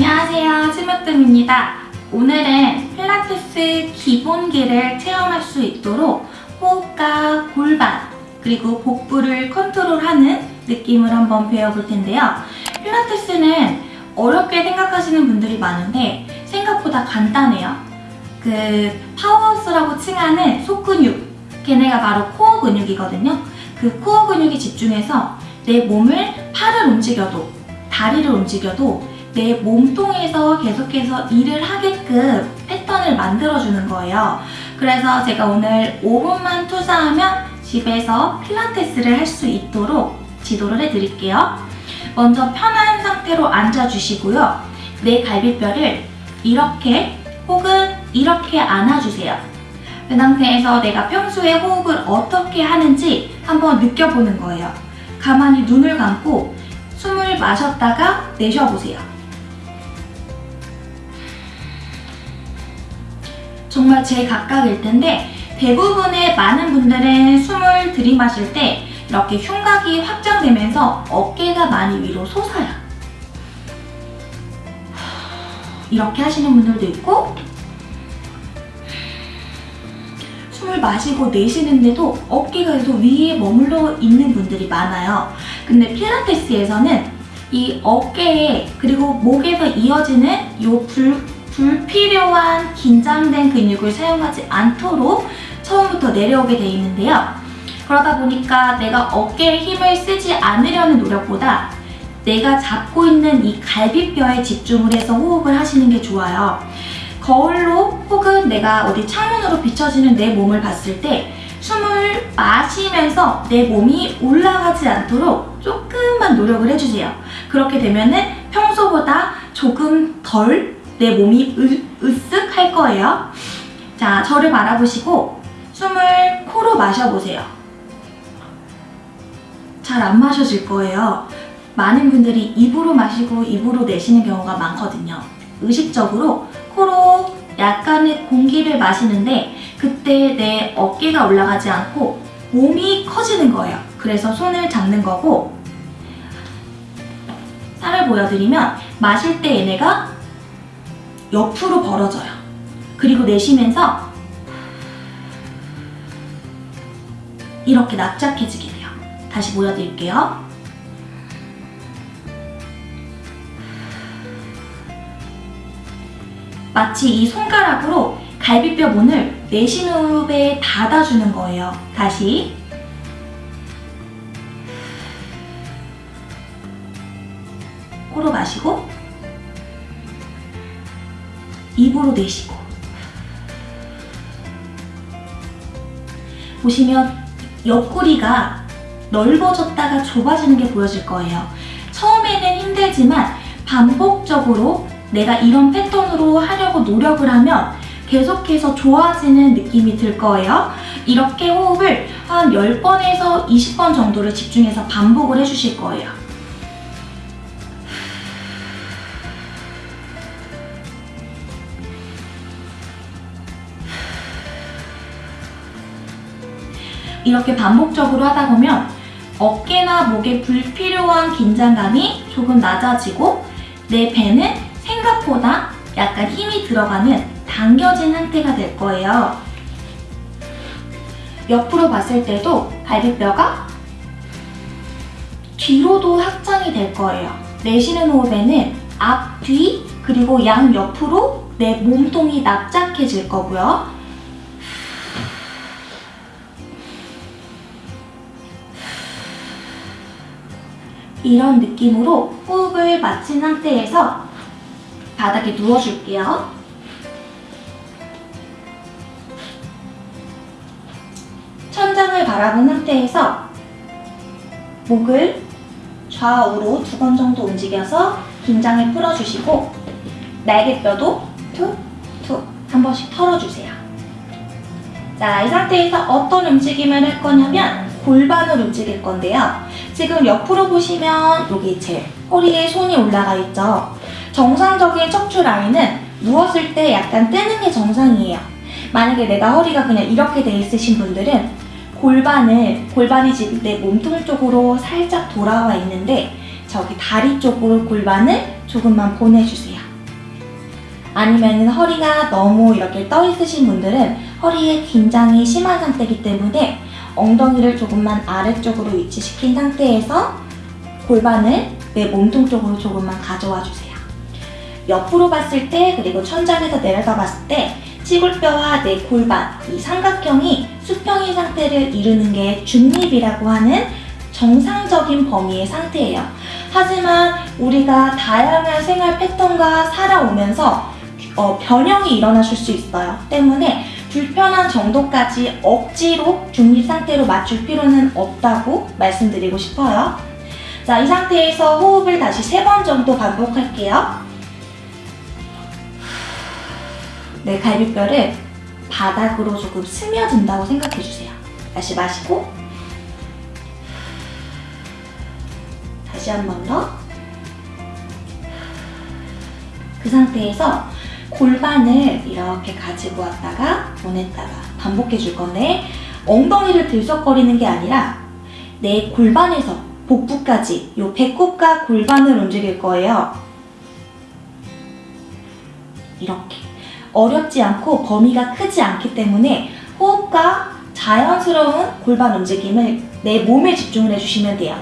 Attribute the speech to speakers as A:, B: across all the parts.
A: 안녕하세요. 치무뜸입니다. 오늘은 필라테스 기본기를 체험할 수 있도록 호흡과 골반 그리고 복부를 컨트롤하는 느낌을 한번 배워볼 텐데요. 필라테스는 어렵게 생각하시는 분들이 많은데 생각보다 간단해요. 그 powerhouse라고 칭하는 속근육 걔네가 바로 코어 근육이거든요. 그 코어 근육이 집중해서 내 몸을 팔을 움직여도 다리를 움직여도 내 몸통에서 계속해서 일을 하게끔 패턴을 만들어주는 거예요. 그래서 제가 오늘 5분만 투자하면 집에서 필라테스를 할 수 있도록 지도를 해드릴게요. 먼저 편한 상태로 앉아주시고요. 내 갈비뼈를 이렇게 혹은 이렇게 안아주세요. 그 상태에서 내가 평소에 호흡을 어떻게 하는지 한번 느껴보는 거예요. 가만히 눈을 감고 숨을 마셨다가 내쉬어보세요. 정말 제 각각일 텐데 대부분의 많은 분들은 숨을 들이마실 때 이렇게 흉곽이 확장되면서 어깨가 많이 위로 솟아요. 이렇게 하시는 분들도 있고 숨을 마시고 내쉬는데도 어깨가 계속 위에 머물러 있는 분들이 많아요. 근데 필라테스에서는 이 어깨에 그리고 목에서 이어지는 이 불, 불필요한 긴장된 근육을 사용하지 않도록 처음부터 내려오게 돼 있는데요. 그러다 보니까 내가 어깨에 힘을 쓰지 않으려는 노력보다 내가 잡고 있는 이 갈비뼈에 집중을 해서 호흡을 하시는 게 좋아요. 거울로 혹은 내가 어디 창문으로 비춰지는 내 몸을 봤을 때 숨을 마시면서 내 몸이 올라가지 않도록 조금만 노력을 해주세요. 그렇게 되면 은 평소보다 조금 덜 내 몸이 으, 으쓱 할 거예요. 자, 저를 바라보시고 숨을 코로 마셔보세요. 잘 안 마셔질 거예요. 많은 분들이 입으로 마시고 입으로 내쉬는 경우가 많거든요. 의식적으로 코로 약간의 공기를 마시는데 그때 내 어깨가 올라가지 않고 몸이 커지는 거예요. 그래서 손을 잡는 거고 살을 보여드리면 마실 때 얘네가 옆으로 벌어져요. 그리고 내쉬면서 이렇게 납작해지게 돼요. 다시 보여드릴게요. 마치 이 손가락으로 갈비뼈 문을 내쉬는 호흡에 닫아주는 거예요. 다시. 코로 마시고 입으로 내쉬고 보시면 옆구리가 넓어졌다가 좁아지는 게 보여질 거예요. 처음에는 힘들지만 반복적으로 내가 이런 패턴으로 하려고 노력을 하면 계속해서 좋아지는 느낌이 들 거예요. 이렇게 호흡을 한 10번에서 20번 정도를 집중해서 반복을 해주실 거예요. 이렇게 반복적으로 하다 보면 어깨나 목에 불필요한 긴장감이 조금 낮아지고 내 배는 생각보다 약간 힘이 들어가는 당겨진 상태가 될 거예요. 옆으로 봤을 때도 갈비뼈가 뒤로도 확장이 될 거예요. 내쉬는 호흡에는 앞, 뒤, 그리고 양 옆으로 내 몸통이 납작해질 거고요. 이런 느낌으로 호흡을 마친 상태에서 바닥에 누워줄게요. 천장을 바라본 상태에서 목을 좌우로 두 번 정도 움직여서 긴장을 풀어주시고 날개뼈도 툭툭 한 번씩 털어주세요. 자, 이 상태에서 어떤 움직임을 할 거냐면 골반을 움직일 건데요. 지금 옆으로 보시면 여기 제 허리에 손이 올라가 있죠. 정상적인 척추 라인은 누웠을 때 약간 뜨는 게 정상이에요. 만약에 내가 허리가 그냥 이렇게 돼 있으신 분들은 골반을, 골반이 지금 내 몸통 쪽으로 살짝 돌아와 있는데 저기 다리 쪽으로 골반을 조금만 보내주세요. 아니면 허리가 너무 이렇게 떠 있으신 분들은 허리에 긴장이 심한 상태이기 때문에 엉덩이를 조금만 아래쪽으로 위치시킨 상태에서 골반을 내 몸통 쪽으로 조금만 가져와 주세요. 옆으로 봤을 때 그리고 천장에서 내려다 봤을 때 치골뼈와 내 골반 이 삼각형이 수평인 상태를 이루는 게 중립이라고 하는 정상적인 범위의 상태예요. 하지만 우리가 다양한 생활 패턴과 살아오면서 어, 변형이 일어나실 수 있어요. 때문에 불편한 정도까지 억지로 중립 상태로 맞출 필요는 없다고 말씀드리고 싶어요. 자, 이 상태에서 호흡을 다시 세 번 정도 반복할게요. 내 갈비뼈를 바닥으로 조금 스며든다고 생각해 주세요. 다시 마시고 다시 한 번 더. 그 상태에서 골반을 이렇게 가지고 왔다가 보냈다가 반복해 줄 건데 엉덩이를 들썩거리는 게 아니라 내 골반에서 복부까지 요 배꼽과 골반을 움직일 거예요. 이렇게 어렵지 않고 범위가 크지 않기 때문에 호흡과 자연스러운 골반 움직임을 내 몸에 집중을 해주시면 돼요.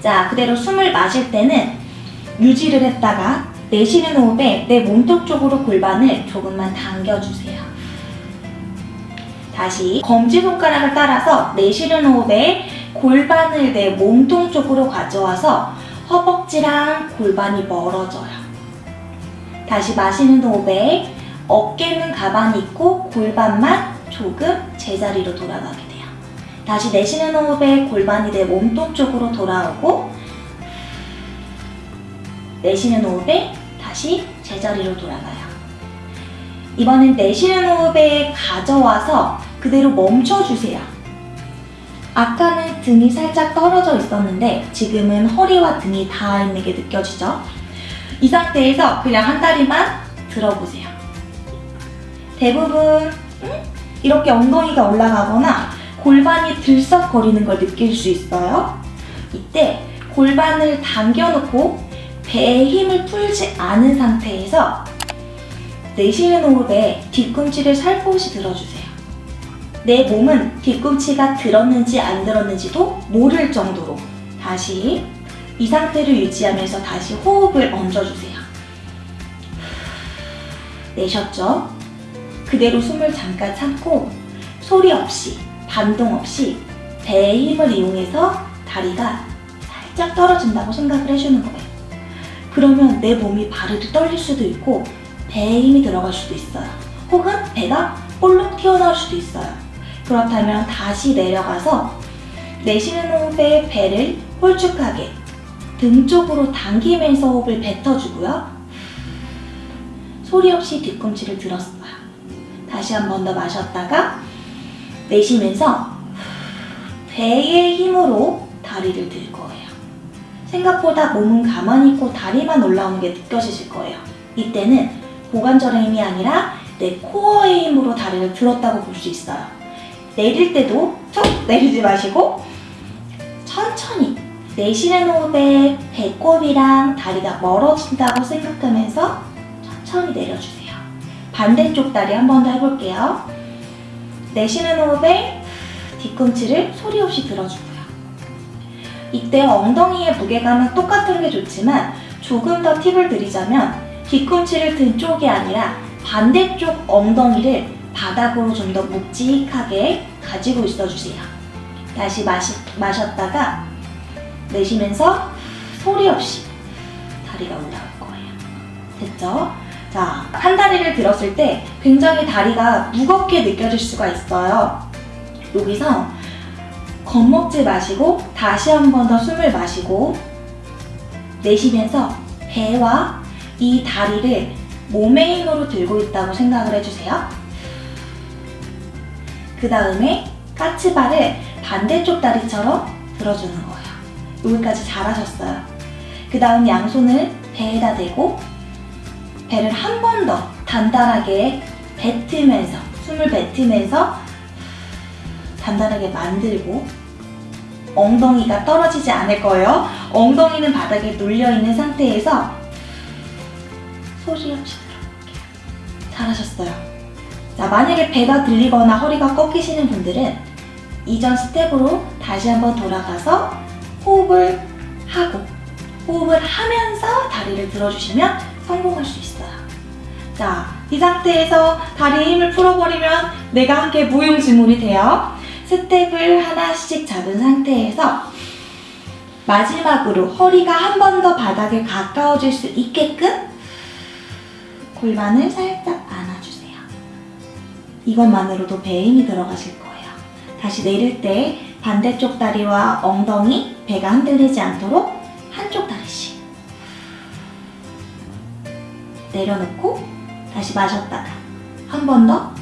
A: 자, 그대로 숨을 마실 때는 유지를 했다가 내쉬는 호흡에 내 몸통 쪽으로 골반을 조금만 당겨주세요. 다시 검지손가락을 따라서 내쉬는 호흡에 골반을 내 몸통 쪽으로 가져와서 허벅지랑 골반이 멀어져요. 다시 마시는 호흡에 어깨는 가만히 있고 골반만 조금 제자리로 돌아가게 돼요. 다시 내쉬는 호흡에 골반이 내 몸통 쪽으로 돌아오고 내쉬는 호흡에 다시 제자리로 돌아가요. 이번엔 내쉬는 호흡에 가져와서 그대로 멈춰주세요. 아까는 등이 살짝 떨어져 있었는데 지금은 허리와 등이 닿아 있는 게 느껴지죠? 이 상태에서 그냥 한 다리만 들어보세요. 대부분 음? 이렇게 엉덩이가 올라가거나 골반이 들썩거리는 걸 느낄 수 있어요. 이때 골반을 당겨놓고 배에 힘을 풀지 않은 상태에서 내쉬는 호흡에 뒤꿈치를 살포시 들어주세요. 내 몸은 뒤꿈치가 들었는지 안 들었는지도 모를 정도로 다시 이 상태를 유지하면서 다시 호흡을 얹어주세요. 내셨죠? 그대로 숨을 잠깐 참고 소리 없이 반동 없이 배의 힘을 이용해서 다리가 살짝 떨어진다고 생각을 해주는 거예요. 그러면 내 몸이 바르르 떨릴 수도 있고 배에 힘이 들어갈 수도 있어요. 혹은 배가 볼록 튀어나올 수도 있어요. 그렇다면 다시 내려가서 내쉬는 호흡에 배를 홀쭉하게 등 쪽으로 당기면서 호흡을 뱉어주고요. 소리 없이 뒤꿈치를 들었어요. 다시 한 번 더 마셨다가 내쉬면서 배의 힘으로 다리를 들 거예요. 생각보다 몸은 가만히 있고 다리만 올라오는 게 느껴지실 거예요. 이때는 고관절의 힘이 아니라 내 코어의 힘으로 다리를 들었다고 볼 수 있어요. 내릴 때도 툭 내리지 마시고 천천히 내쉬는 호흡에 배꼽이랑 다리가 멀어진다고 생각하면서 천천히 내려주세요. 반대쪽 다리 한 번 더 해볼게요. 내쉬는 호흡에 뒤꿈치를 소리 없이 들어주고요. 이때 엉덩이의 무게감은 똑같은 게 좋지만 조금 더 팁을 드리자면 뒤꿈치를 든 쪽이 아니라 반대쪽 엉덩이를 바닥으로 좀 더 묵직하게 가지고 있어주세요. 다시 마시, 마셨다가 내쉬면서 소리 없이 다리가 올라올 거예요. 됐죠? 자, 한 다리를 들었을 때 굉장히 다리가 무겁게 느껴질 수가 있어요. 여기서 겁먹지 마시고 다시 한 번 더 숨을 마시고 내쉬면서 배와 이 다리를 몸의 힘으로 들고 있다고 생각을 해주세요. 그 다음에 까치발을 반대쪽 다리처럼 들어주는 거예요. 여기까지 잘하셨어요. 그 다음 양손을 배에다 대고 배를 한 번 더 단단하게 뱉으면서 숨을 뱉으면서 단단하게 만들고 엉덩이가 떨어지지 않을 거예요. 엉덩이는 바닥에 눌려 있는 상태에서 소리 없이 들어볼게요. 잘하셨어요. 자, 만약에 배가 들리거나 허리가 꺾이시는 분들은 이전 스텝으로 다시 한번 돌아가서 호흡을 하고 호흡을 하면서 다리를 들어주시면 성공할 수 있어요. 자, 이 상태에서 다리에 힘을 풀어버리면 내가 함께 무용지물이 돼요. 스텝을 하나씩 잡은 상태에서 마지막으로 허리가 한 번 더 바닥에 가까워질 수 있게끔 골반을 살짝 안아주세요. 이것만으로도 배에 힘이 들어가실 거예요. 다시 내릴 때 반대쪽 다리와 엉덩이, 배가 흔들리지 않도록 한쪽 다리씩 내려놓고 다시 마셨다가 한 번 더.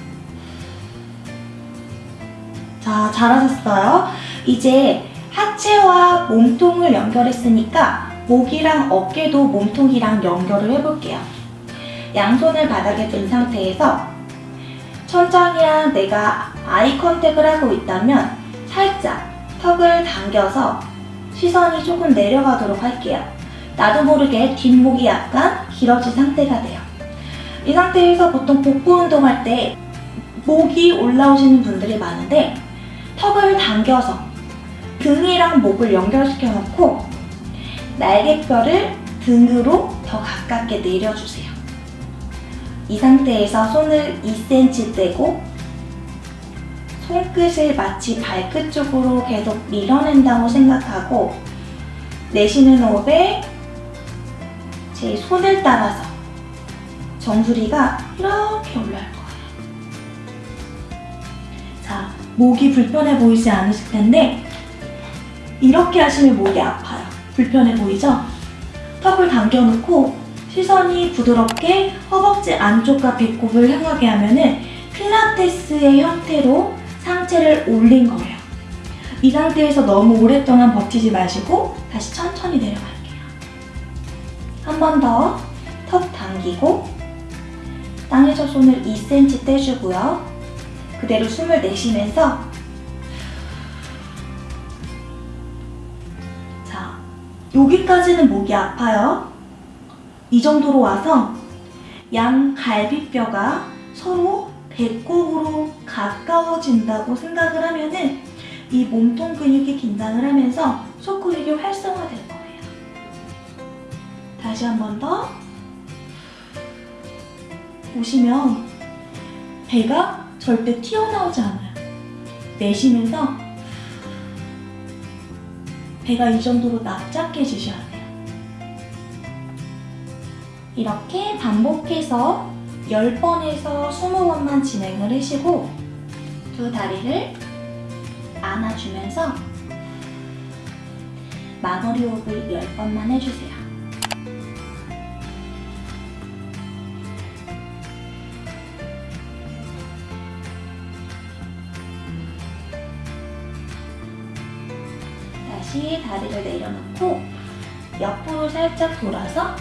A: 자, 잘하셨어요. 이제 하체와 몸통을 연결했으니까 목이랑 어깨도 몸통이랑 연결을 해볼게요. 양손을 바닥에 든 상태에서 천장이랑 내가 아이 컨택을 하고 있다면 살짝 턱을 당겨서 시선이 조금 내려가도록 할게요. 나도 모르게 뒷목이 약간 길어진 상태가 돼요. 이 상태에서 보통 복부 운동할 때 목이 올라오시는 분들이 많은데 턱을 당겨서 등이랑 목을 연결시켜 놓고 날개뼈를 등으로 더 가깝게 내려주세요. 이 상태에서 손을 2cm 떼고 손끝을 마치 발끝 쪽으로 계속 밀어낸다고 생각하고 내쉬는 호흡에 제 손을 따라서 정수리가 이렇게 올라올 거예요. 목이 불편해 보이지 않으실 텐데 이렇게 하시면 목이 아파요. 불편해 보이죠? 턱을 당겨놓고 시선이 부드럽게 허벅지 안쪽과 배꼽을 향하게 하면 은 필라테스의 형태로 상체를 올린 거예요. 이 상태에서 너무 오랫동안 버티지 마시고 다시 천천히 내려갈게요. 한 번 더 턱 당기고 땅에서 손을 2cm 떼주고요. 그대로 숨을 내쉬면서 자, 여기까지는 목이 아파요. 이 정도로 와서 양 갈비뼈가 서로 배꼽으로 가까워진다고 생각을 하면은 이 몸통 근육이 긴장을 하면서 속 근육이 활성화될 거예요. 다시 한 번 더. 보시면 배가 절대 튀어나오지 않아요. 내쉬면서 배가 이 정도로 납작해지셔야 돼요. 이렇게 반복해서 10번에서 20번만 진행을 하시고 두 다리를 안아주면서 마무리 호흡을 10번만 해주세요. 다리를 내려놓고 옆으로 살짝 돌아서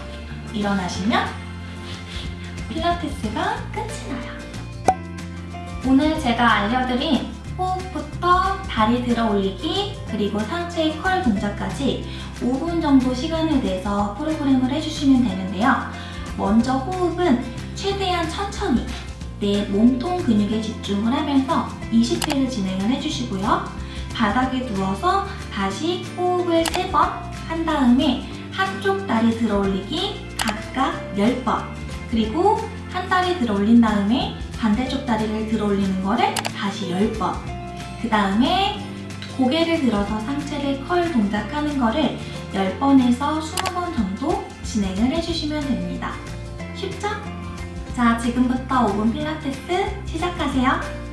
A: 일어나시면 필라테스가 끝이 나요. 오늘 제가 알려드린 호흡부터 다리 들어 올리기 그리고 상체의 컬 동작까지 5분 정도 시간을 내서 프로그램을 해주시면 되는데요. 먼저 호흡은 최대한 천천히 내 몸통 근육에 집중을 하면서 20회를 진행을 해주시고요. 바닥에 누워서 다시 호흡을 3번 한 다음에 한쪽 다리 들어 올리기 각각 10번 그리고 한 다리 들어 올린 다음에 반대쪽 다리를 들어 올리는 거를 다시 10번 그 다음에 고개를 들어서 상체를 컬 동작하는 거를 10번에서 20번 정도 진행을 해주시면 됩니다. 쉽죠? 자, 지금부터 5분 필라테스 시작하세요.